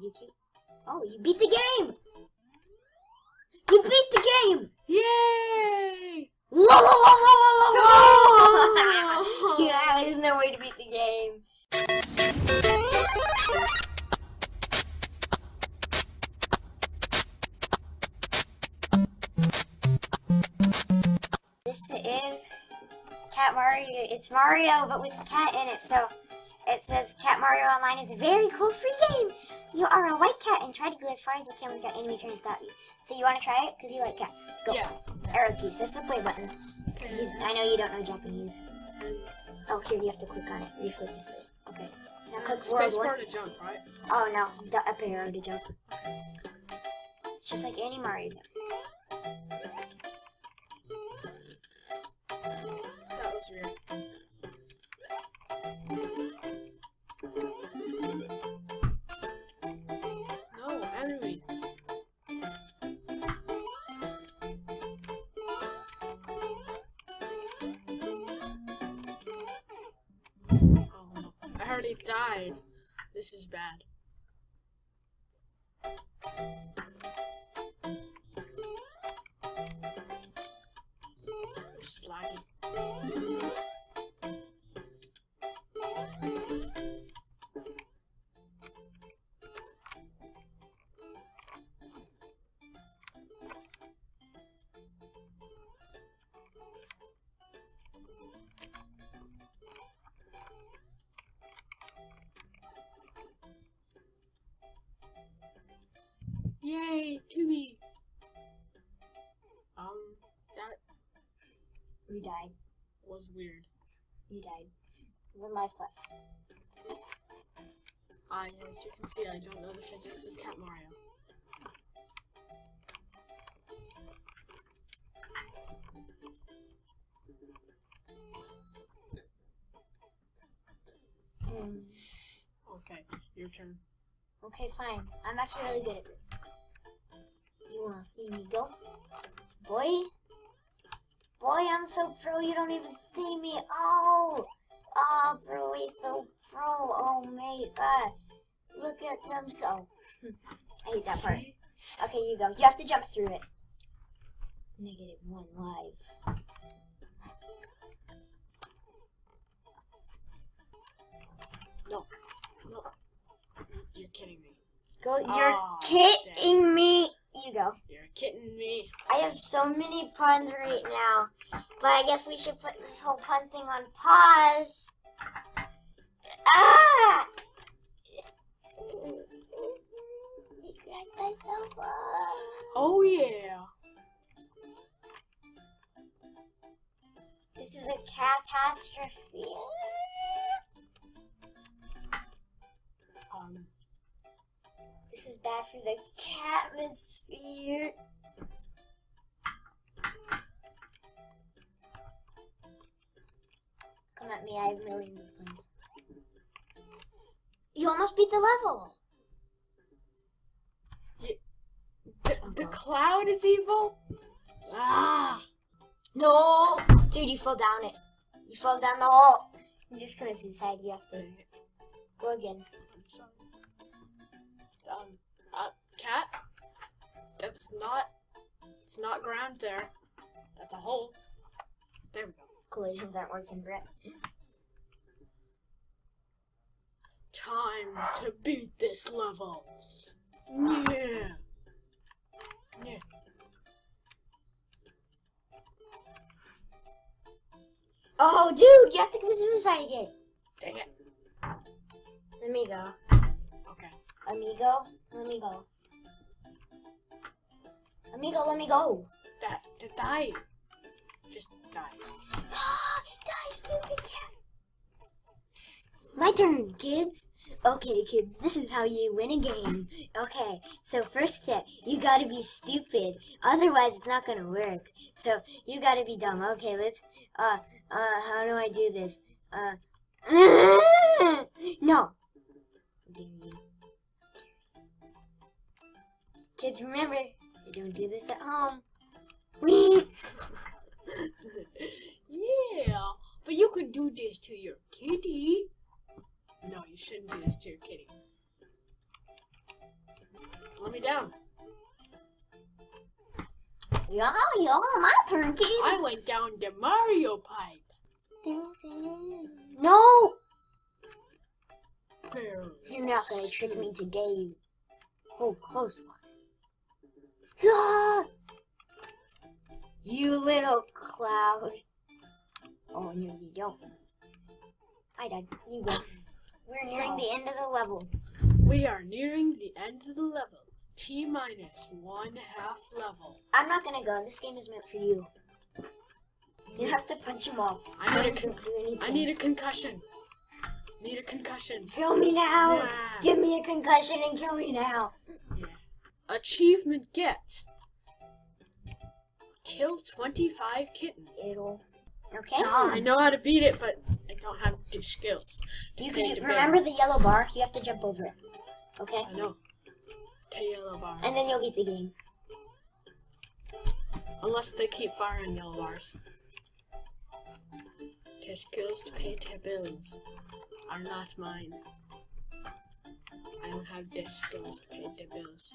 You keep. Oh, you beat the game! You beat the game! Yay! La la la la la! Oh! yeah, there's no way to beat the game. This is Cat Mario. It's Mario, but with cat in it. So it says Cat Mario Online is a very cool free game. You are a white cat and try to go as far as you can without enemies trying to stop you. So you want to try it because you like cats. Go. Yeah. Arrow keys. That's the play button. Because I know you don't know Japanese. Oh, here you have to click on it. Refocus it. Okay. Now click Space bar to jump, right? Oh no, D- up arrow to jump. It's just like any Mario game. That was weird. Oh, I already died. This is bad. Yay, Tubi. Um, that We died. was weird. You died. One life left. Ah, as you can see, I don't know the physics of Cat Mario. Hmm. Okay, your turn. Okay, fine. I'm actually really good at this. Wanna see me go? Boy? Boy, I'm so pro you don't even see me. Oh! Oh, bro, he's so pro. Oh, mate. Ah, look at them so. I hate that part. Okay, you go. You have to jump through it. Negative one lives. No, no. You're kidding me. Go. You're Aw, kidding me. You go. You're kidding me. I have so many puns right now, but I guess we should put this whole pun thing on pause. Ah! Oh yeah. This is a catastrophe. This is bad for the atmosphere. Come at me, I have millions of puns. You almost beat the level. the, the cloud is evil. Ah! No! Dude, you fell down it. You fell down the hole. You just committed suicide. You have to go again. Um, uh, cat. That's not. It's not ground there. That's a hole. There we go. Collisions aren't working, Brett. Time to beat this level. Yeah. Yeah. Oh, dude, you have to commit suicide again. Dang it. Let me go. Okay. Amigo, let me go. Amigo, let me go. That to die. Just die. Die, stupid cat. My turn, kids. Okay, kids, this is how you win a game. Okay, so first step, you gotta be stupid. Otherwise, it's not gonna work. So, you gotta be dumb. Okay, let's, uh, uh, how do I do this? Uh, no. Kids, remember, you don't do this at home. Whee! yeah, but you could do this to your kitty. No, you shouldn't do this to your kitty. Let me down. Yeah, yeah, my turn, kids. I went down the Mario pipe. No! You're not gonna trick me today, you oh close! You little cloud. Oh no you don't. I died. You go. We're nearing the end of the level. We are nearing the end of the level. T minus one half level. I'm not gonna go. This game is meant for you. You have to punch them all. I need a Hands con- don't anything. I need a concussion. Need a concussion. Kill me now! Yeah. Give me a concussion and kill me now! Achievement get. Kill 25 kittens. It'll. Okay. I know how to beat it, but I don't have the skills. You can the remember the yellow bar. You have to jump over it. Okay. I know. Take yellow bar. And then you'll beat the game. Unless they keep firing yellow bars. Okay, skills to pay their bills are not mine. I don't have the skills to pay their bills.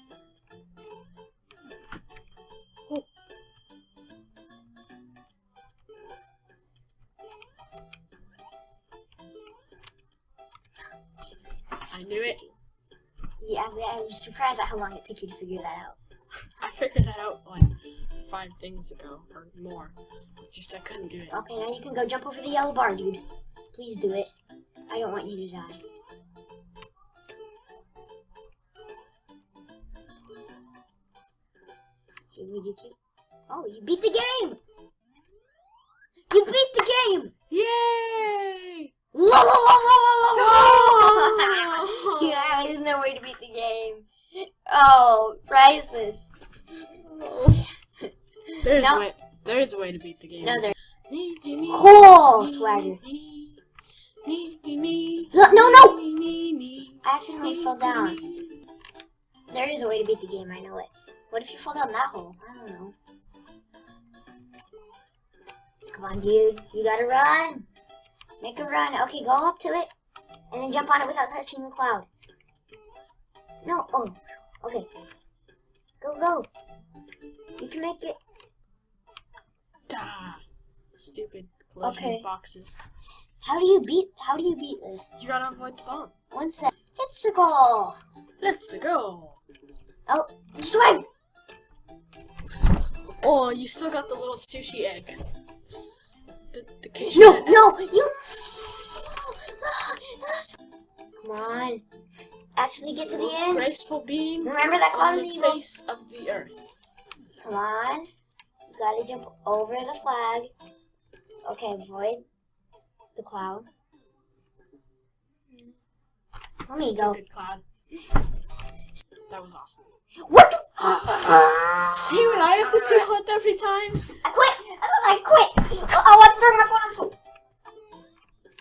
I knew it. Yeah, I I was surprised at how long it took you to figure that out. I figured that out like five things ago or more. Just I couldn't do it. Okay, now you can go jump over the yellow bar, dude. Please do it. I don't want you to die. Would you keep? Oh, you beat the game! You beat the game! Yay! La la la la la la la! Oh! yeah, there's no way to beat the game. Oh, priceless. There's No. a way. There is a way to beat the game. No, there. Cool Cool, swagger. No, no, no! I accidentally fell down. There is a way to beat the game, I know it. What if you fall down that hole? I don't know. Come on, dude. You gotta run. Make a run. Okay, go up to it. And then jump on it without touching the cloud. No. Oh. Okay. Go, go. You can make it. Da. Stupid collision Okay. boxes. How do you beat, how do you beat this? You gotta avoid the bomb. One sec. It's a goal. Let's go. Oh, swing. Oh, you still got the little sushi egg. The, the kitchen No, egg. no, you. Come on. Actually, get to the Most end. graceful being Remember that cloud is the evil. face of the earth. Come on. You gotta jump over the flag. Okay, avoid the cloud. Let me go. Cloud. That was awesome. What the? See what I have to do with every time? I quit. I quit. I want to turn my phone on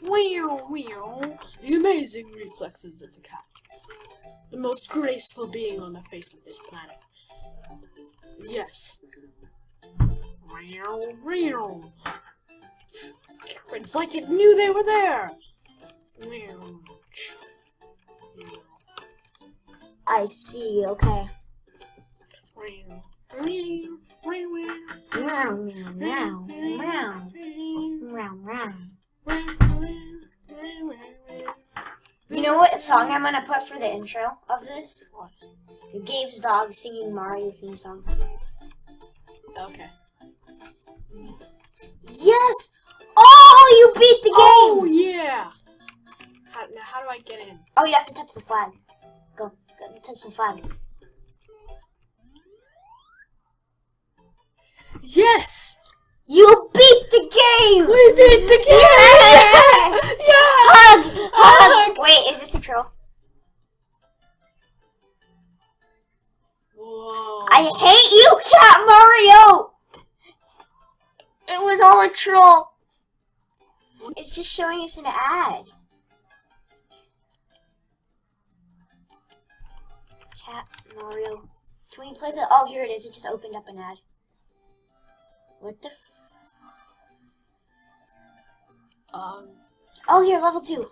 Wow, wow. The amazing reflexes of the cat. The most graceful being on the face of this planet. Yes. Wow, wow. It's like it knew they were there. I see. Okay. Meow, meow, meow, meow, meow, meow. You know what song I'm gonna put for the intro of this? What? Gabe's dog singing Mario theme song. Okay. Yes! Oh, you beat the oh, game! Oh yeah. How, now how do I get in? Oh, you have to touch the flag. Go, go touch the flag. Yes. You beat the game! We beat the game. Yes! Yeah. Hug! Hug! Hug! Wait, is this a troll? Whoa. I hate you, Cat Mario! It was all a troll. It's just showing us an ad. Cat Mario. Can we play the? Oh, here it is. It just opened up an ad. What the? Um. oh, here, level two.